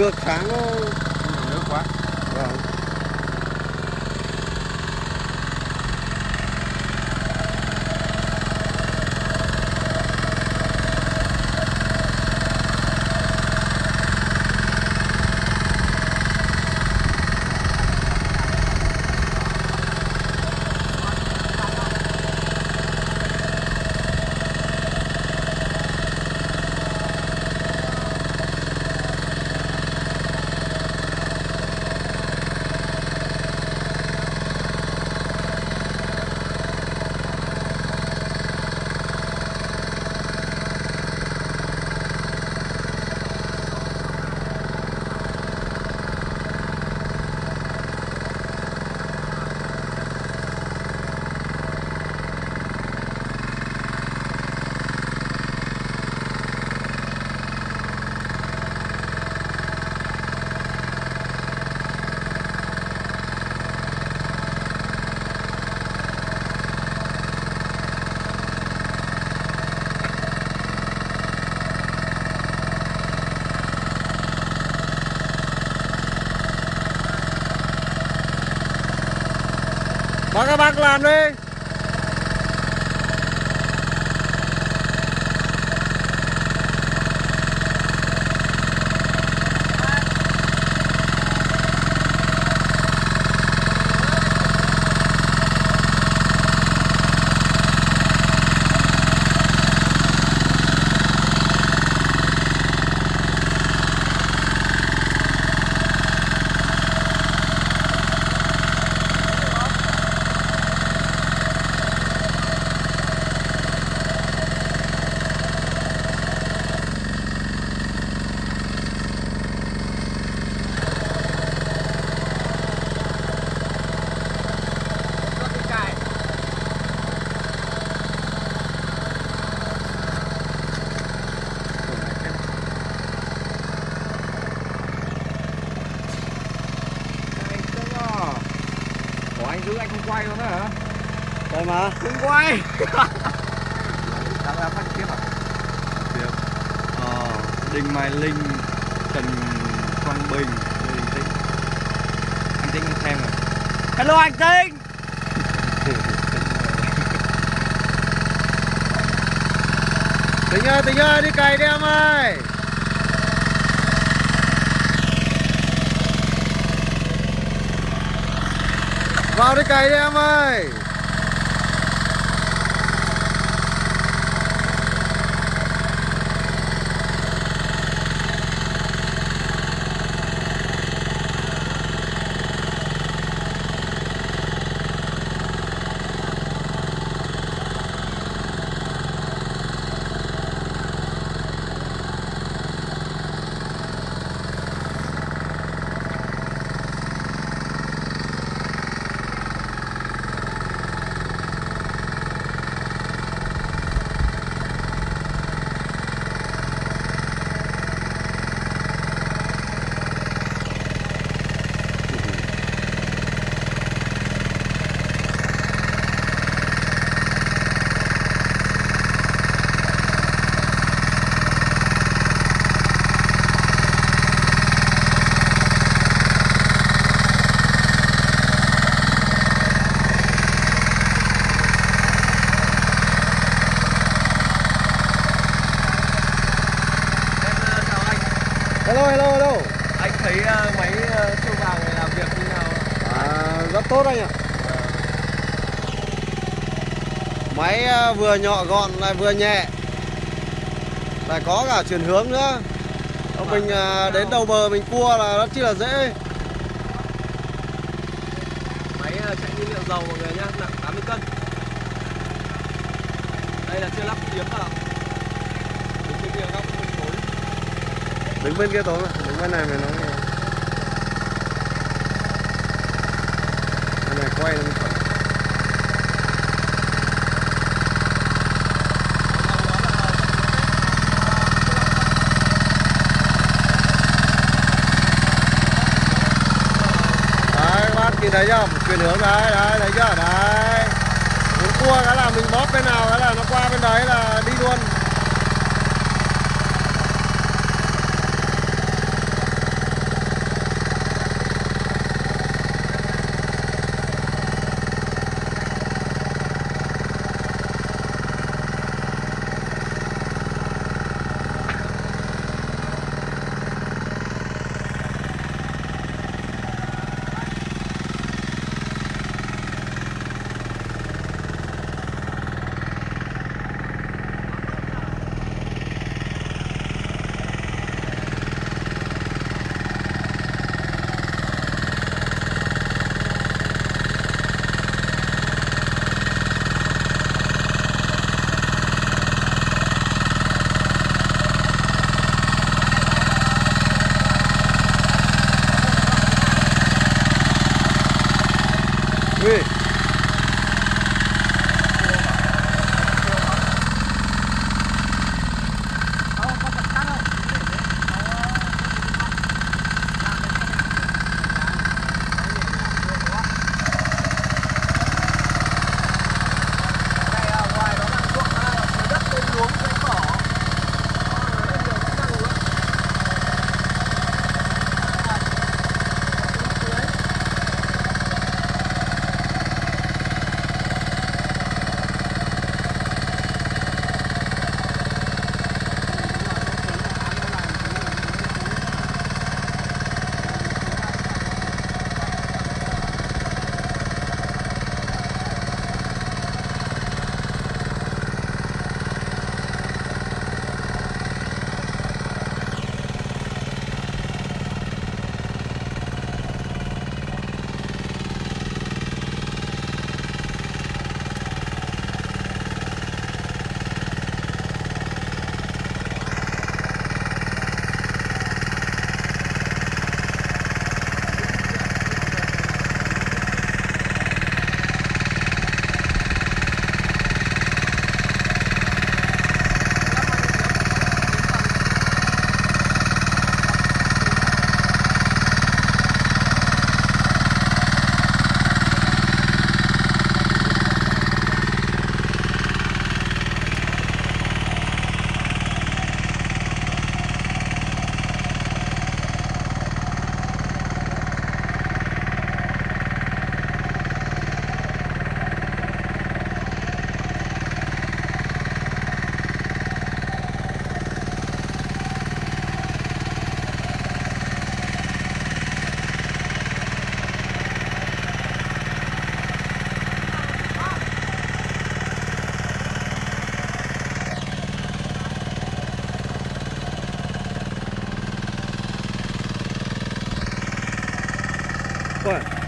ngược sáng nó nước quá vâng. Các bác làm đi. Ủa anh không quay luôn đó hả? Đây mà. Không quay. Đang ra phát tiếp à? Tiếp Ờ, Đinh Mai Linh Trần Quang Bình. Lê Đình Tĩnh Anh Tĩnh xem rồi. Hello anh Tĩnh Tính ơi tính ơi đi cày đi em ơi Vào đi cày đi tốt anh ạ. Máy à, vừa nhỏ gọn lại vừa nhẹ. Lại có cả chuyển hướng nữa. Ông Mình à, đến đầu bờ mình cua là rất chi là dễ. Máy uh, chạy nhiên liệu dầu mọi người nhá, nặng 80 cân. Đây là chưa lắp yếm vào Đứng bên kia góc bên tối Đứng bên kia tối mà Đứng bên này mày nói nghe Bên này quay lên. Mới Đấy bác nhìn thấy chưa? Chuyển hướng đấy đấy, thấy chưa? Đấy. Muốn cua cái là mình bóp bên nào, cái là nó qua bên đấy là đi luôn. Rồi